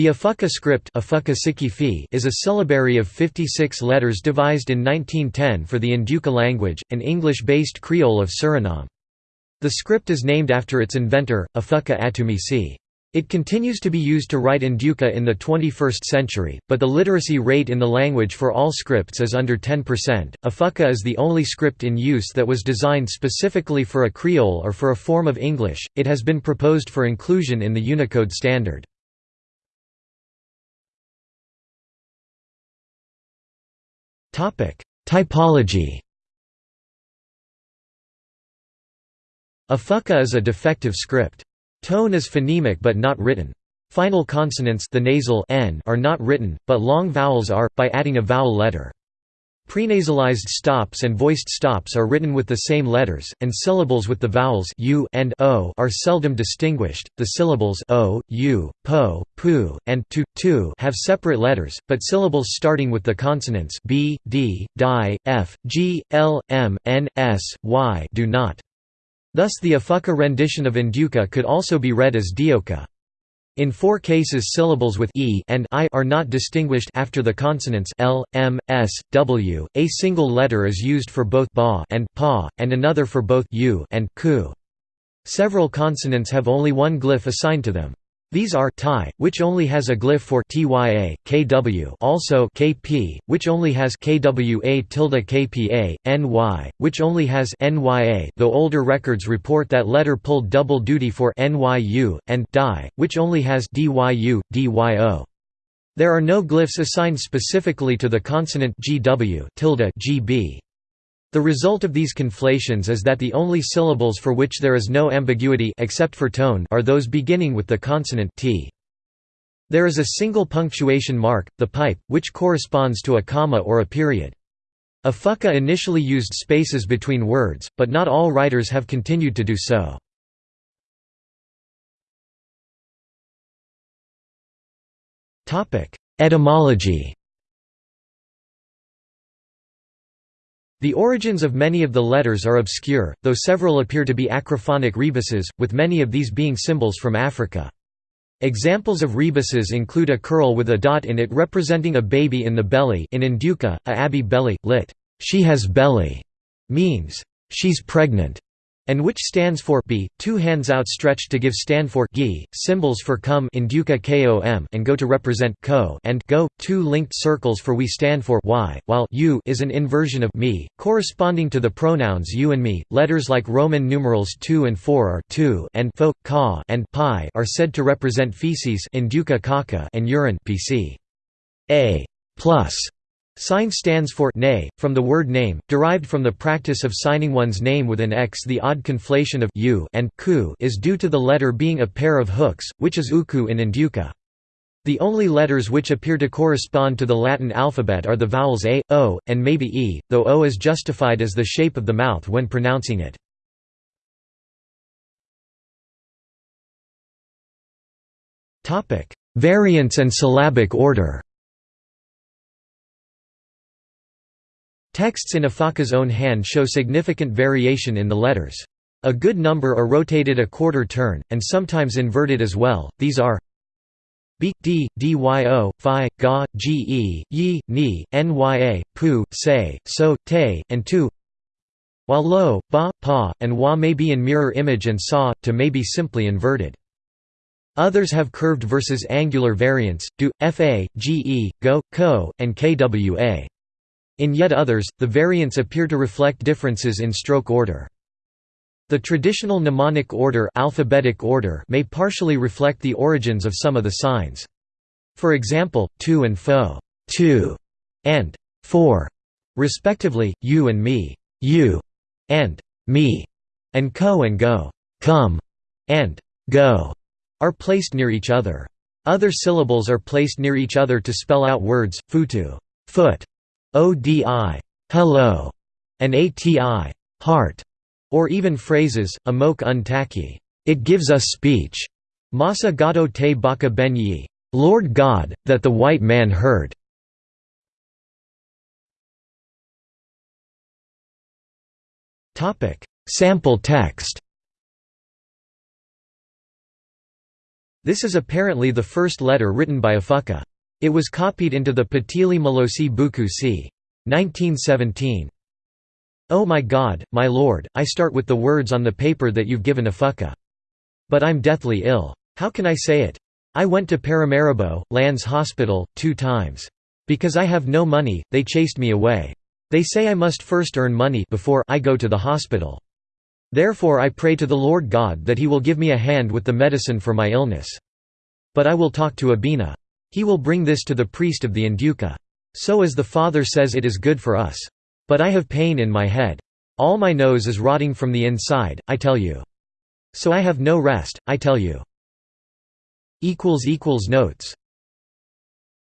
The Afaka script is a syllabary of 56 letters devised in 1910 for the Ndyuka language, an English-based Creole of Suriname. The script is named after its inventor, Afaka Atumisi. It continues to be used to write Ndyuka in the 21st century, but the literacy rate in the language for all scripts is under 10%. Afaka is the only script in use that was designed specifically for a Creole or for a form of English. It has been proposed for inclusion in the Unicode standard. Typology Afaka is a defective script. Tone is phonemic but not written. Final consonants the nasal n are not written, but long vowels are, by adding a vowel letter. Prenasalized stops and voiced stops are written with the same letters, and syllables with the vowels u and o are seldom distinguished. The syllables o, u, po, pu, and tu, tu have separate letters, but syllables starting with the consonants b, d, di, f, g, l, m, n, s, y do not. Thus the Afaka rendition of Induka could also be read as Dioka. In four cases syllables with e and i are not distinguished after the consonants l, m, s, w. A single letter is used for both ba and pa, and another for both u and ku. Several consonants have only one glyph assigned to them. These are Thai, which only has a glyph for tya, kw, also kp, which only has kwa tilde kpa, ny, which only has nya, though older records report that letter pulled double duty for nyu, and di, which only has dyu, dyo. There are no glyphs assigned specifically to the consonant gw tilde gb. The result of these conflations is that the only syllables for which there is no ambiguity except for tone are those beginning with the consonant t. There is a single punctuation mark, the pipe, which corresponds to a comma or a period. A Afaka initially used spaces between words, but not all writers have continued to do so. Etymology The origins of many of the letters are obscure, though several appear to be acrophonic rebuses, with many of these being symbols from Africa. Examples of rebuses include a curl with a dot in it representing a baby in the belly in Ndyuka, a abi belly, lit. She has belly, means, she's pregnant and which stands for b, two hands outstretched to give stand for gi, symbols for come in duka kom and go to represent ko and go, two linked circles for we stand for y, while u is an inversion of me, corresponding to the pronouns you and me. Letters like Roman numerals 2 and 4 are tu and fo, ka and pi are said to represent feces in duka kaka and urine pc. A plus Sign stands for nay, from the word name, derived from the practice of signing one's name with an X. The odd conflation of u and ku is due to the letter being a pair of hooks, which is uku in Ndyuka. The only letters which appear to correspond to the Latin alphabet are the vowels a, o, and maybe e, though o is justified as the shape of the mouth when pronouncing it. Variants and syllabic order Texts in Afaka's own hand show significant variation in the letters. A good number are rotated a quarter turn, and sometimes inverted as well, these are b, d, dyo, phi, ga, ge, yi, ni, nya, pu, se, so, te, and tu while lo, ba, pa, and wa may be in mirror image and sa, to may be simply inverted. Others have curved versus angular variants, do, fa, ge, go, ko, and kwa. In yet others, the variants appear to reflect differences in stroke order. The traditional mnemonic order, alphabetic order may partially reflect the origins of some of the signs. For example, tu and fo, two, and four, respectively, you and me, you, and me, and co and go, come, and go, are placed near each other. Other syllables are placed near each other to spell out words, futu, foot, ODI, hello, and ATI, heart, or even phrases, amok untaki, it gives us speech, Masa gato te baka benyi, Lord God, that the white man heard. Sample text This is apparently the first letter written by a Afaka. It was copied into the Patili Malosi Buku c. 1917. Oh my God, my Lord, I start with the words on the paper that you've given Afaka. But I'm deathly ill. How can I say it? I went to Paramaribo, Lands Hospital, two times. Because I have no money, they chased me away. They say I must first earn money before I go to the hospital. Therefore I pray to the Lord God that he will give me a hand with the medicine for my illness. But I will talk to Abina. He will bring this to the priest of the Ndyuka. So as the Father says it is good for us. But I have pain in my head. All my nose is rotting from the inside, I tell you. So I have no rest, I tell you. Notes